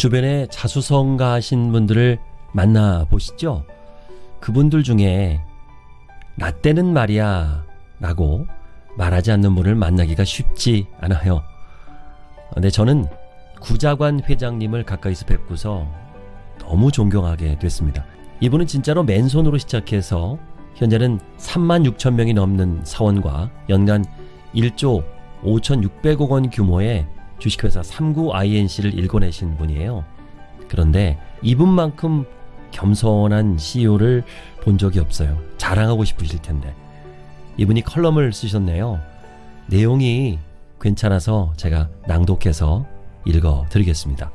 주변에 자수성가 하신 분들을 만나 보시죠. 그분들 중에 나 때는 말이야 라고 말하지 않는 분을 만나기가 쉽지 않아요. 근데 저는 구자관 회장님을 가까이서 뵙고서 너무 존경하게 됐습니다. 이분은 진짜로 맨손으로 시작해서 현재는 3만 6천 명이 넘는 사원과 연간 1조 5,600억 원 규모의 주식회사 3구 INC를 일궈내신 분이에요. 그런데 이분만큼 겸손한 CEO를 본 적이 없어요. 자랑하고 싶으실 텐데. 이분이 컬럼을 쓰셨네요. 내용이 괜찮아서 제가 낭독해서 읽어 드리겠습니다.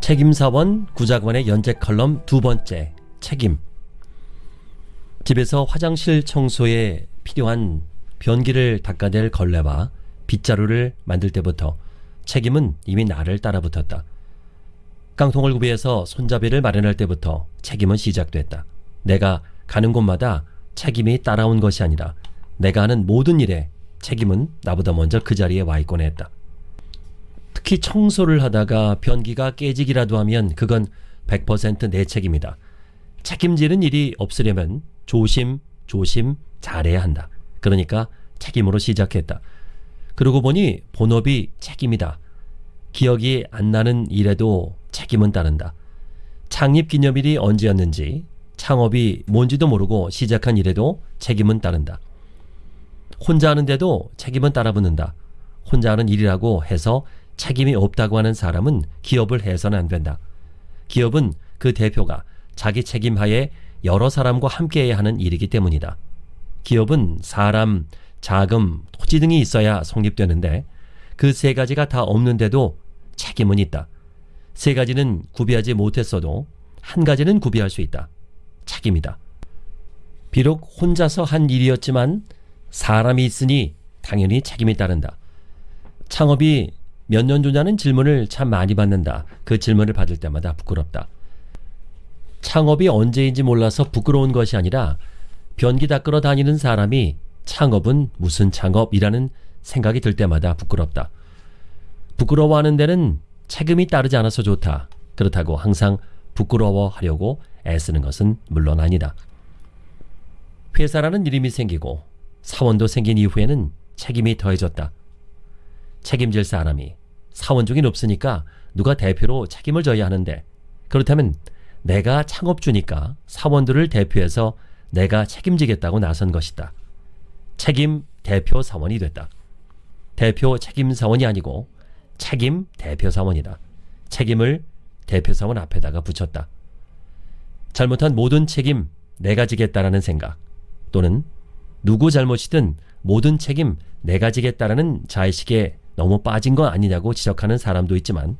책임사원 구자관의 연재 컬럼 두 번째 책임 집에서 화장실 청소에 필요한 변기를 닦아낼 걸레와 빗자루를 만들 때부터 책임은 이미 나를 따라붙었다. 깡통을 구비해서 손잡이를 마련할 때부터 책임은 시작됐다. 내가 가는 곳마다 책임이 따라온 것이 아니라 내가 하는 모든 일에 책임은 나보다 먼저 그 자리에 와 있곤 했다. 특히 청소를 하다가 변기가 깨지기라도 하면 그건 100%내 책임이다. 책임지는 일이 없으려면 조심, 조심 잘해야 한다. 그러니까 책임으로 시작했다. 그러고 보니 본업이 책임이다. 기억이 안 나는 일에도 책임은 따른다. 창립 기념일이 언제였는지, 창업이 뭔지도 모르고 시작한 일에도 책임은 따른다. 혼자 하는데도 책임은 따라붙는다. 혼자 하는 일이라고 해서 책임이 없다고 하는 사람은 기업을 해서는 안 된다. 기업은 그 대표가 자기 책임하에 여러 사람과 함께 해야 하는 일이기 때문이다. 기업은 사람, 자금, 토지 등이 있어야 성립되는데 그 세 가지가 다 없는데도 책임은 있다. 세 가지는 구비하지 못했어도 한 가지는 구비할 수 있다. 책임이다. 비록 혼자서 한 일이었지만 사람이 있으니 당연히 책임이 따른다. 창업이 몇 년 전냐는 질문을 참 많이 받는다. 그 질문을 받을 때마다 부끄럽다. 창업이 언제인지 몰라서 부끄러운 것이 아니라 변기 닦으러 다니는 사람이 창업은 무슨 창업이라는 생각이 들 때마다 부끄럽다. 부끄러워하는 데는 책임이 따르지 않아서 좋다. 그렇다고 항상 부끄러워하려고 애쓰는 것은 물론 아니다. 회사라는 이름이 생기고 사원도 생긴 이후에는 책임이 더해졌다. 책임질 사람이 사원 중에 없으니까 누가 대표로 책임을 져야 하는데 그렇다면 내가 창업주니까 사원들을 대표해서 내가 책임지겠다고 나선 것이다. 책임 대표 사원이 됐다. 대표 책임 사원이 아니고 책임 대표 사원이다. 책임을 대표 사원 앞에다가 붙였다. 잘못한 모든 책임 내가 지겠다라는 생각 또는 누구 잘못이든 모든 책임 내가 지겠다라는 자의식에 너무 빠진 거 아니냐고 지적하는 사람도 있지만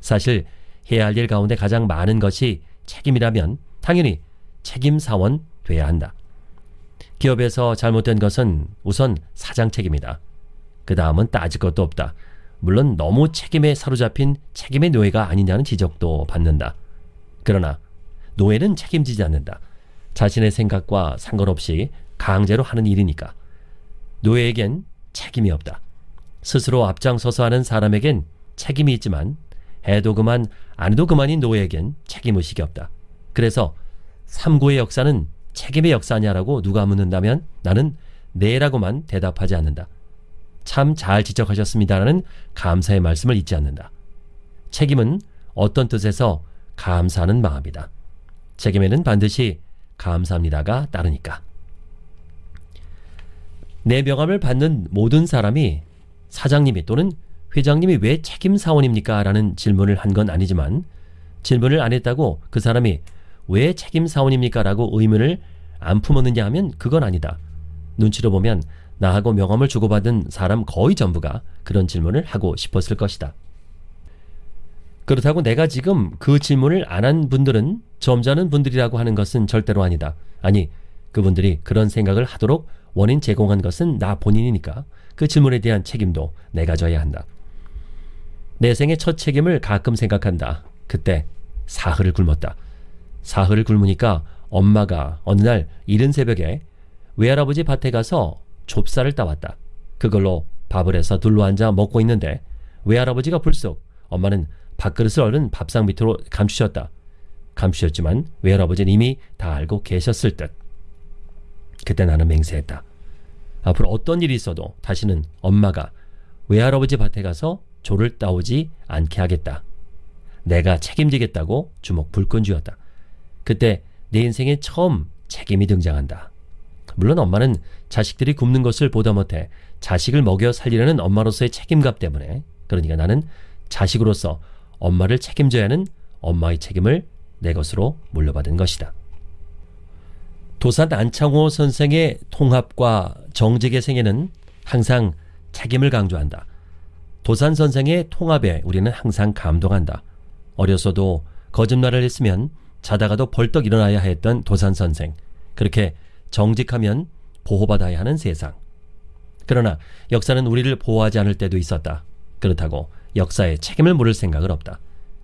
사실 해야 할 일 가운데 가장 많은 것이 책임이라면 당연히 책임 사원 돼야 한다. 기업에서 잘못된 것은 우선 사장 책임이다. 그 다음은 따질 것도 없다. 물론 너무 책임에 사로잡힌 책임의 노예가 아니냐는 지적도 받는다. 그러나 노예는 책임지지 않는다. 자신의 생각과 상관없이 강제로 하는 일이니까. 노예에겐 책임이 없다. 스스로 앞장서서 하는 사람에겐 책임이 있지만 해도 그만 안 해도 그만인 노예에겐 책임의식이 없다. 그래서 삼구의 역사는 책임의 역사냐라고 누가 묻는다면 나는 네라고만 대답하지 않는다. 참 잘 지적하셨습니다라는 감사의 말씀을 잊지 않는다. 책임은 어떤 뜻에서 감사하는 마음이다. 책임에는 반드시 감사합니다가 따르니까. 내 명함을 받는 모든 사람이 사장님이 또는 회장님이 왜 책임 사원입니까? 라는 질문을 한 건 아니지만 질문을 안 했다고 그 사람이 왜 책임 사원입니까? 라고 의문을 안 품었느냐 하면 그건 아니다. 눈치로 보면 나하고 명함을 주고받은 사람 거의 전부가 그런 질문을 하고 싶었을 것이다. 그렇다고 내가 지금 그 질문을 안 한 분들은 점잖은 분들이라고 하는 것은 절대로 아니다. 아니, 그분들이 그런 생각을 하도록 원인 제공한 것은 나 본인이니까 그 질문에 대한 책임도 내가 져야 한다. 내 생의 첫 책임을 가끔 생각한다. 그때 사흘을 굶었다. 사흘을 굶으니까 엄마가 어느 날 이른 새벽에 외할아버지 밭에 가서 좁쌀을 따왔다. 그걸로 밥을 해서 둘러앉아 먹고 있는데 외할아버지가 불쑥 엄마는 밥그릇을 얼른 밥상 밑으로 감추셨다. 감추셨지만 외할아버지는 이미 다 알고 계셨을 듯. 그때 나는 맹세했다. 앞으로 어떤 일이 있어도 다시는 엄마가 외할아버지 밭에 가서 조를 따오지 않게 하겠다. 내가 책임지겠다고 주먹 불끈 쥐었다. 그때 내 인생에 처음 책임이 등장한다. 물론 엄마는 자식들이 굶는 것을 보다 못해 자식을 먹여 살리려는 엄마로서의 책임감 때문에 그러니까 나는 자식으로서 엄마를 책임져야 하는 엄마의 책임을 내 것으로 물려받은 것이다. 도산 안창호 선생의 통합과 정직의 생애는 항상 책임을 강조한다. 도산 선생의 통합에 우리는 항상 감동한다. 어려서도 거짓말을 했으면 자다가도 벌떡 일어나야 했던 도산 선생. 그렇게 정직하면 보호받아야 하는 세상. 그러나 역사는 우리를 보호하지 않을 때도 있었다. 그렇다고 역사에 책임을 물을 생각은 없다.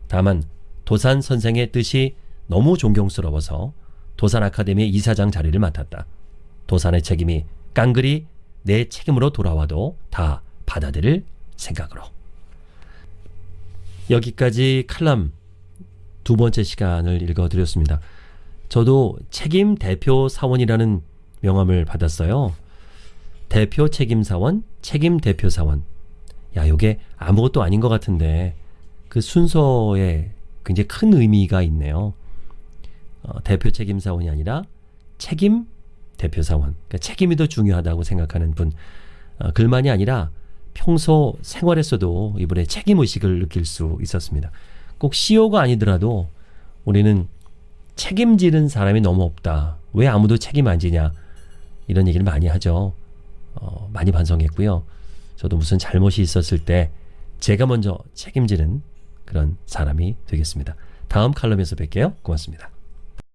다만 도산 선생의 뜻이 너무 존경스러워서 도산 아카데미 이사장 자리를 맡았다. 도산의 책임이 깡그리 내 책임으로 돌아와도 다 받아들일 생각으로. 여기까지 칼럼 두 번째 시간을 읽어드렸습니다. 저도 책임 대표 사원이라는 명함을 받았어요. 대표 책임 사원, 책임 대표 사원. 야, 요게 아무것도 아닌 것 같은데 그 순서에 굉장히 큰 의미가 있네요. 어, 대표 책임 사원이 아니라 책임 대표 사원. 그러니까 책임이 더 중요하다고 생각하는 분. 어, 글만이 아니라 평소 생활에서도 이분의 책임 의식을 느낄 수 있었습니다. 꼭 CEO가 아니더라도 우리는 책임지는 사람이 너무 없다. 왜 아무도 책임 안 지냐? 이런 얘기를 많이 하죠. 어, 많이 반성했고요. 저도 무슨 잘못이 있었을 때 제가 먼저 책임지는 그런 사람이 되겠습니다. 다음 칼럼에서 뵐게요. 고맙습니다.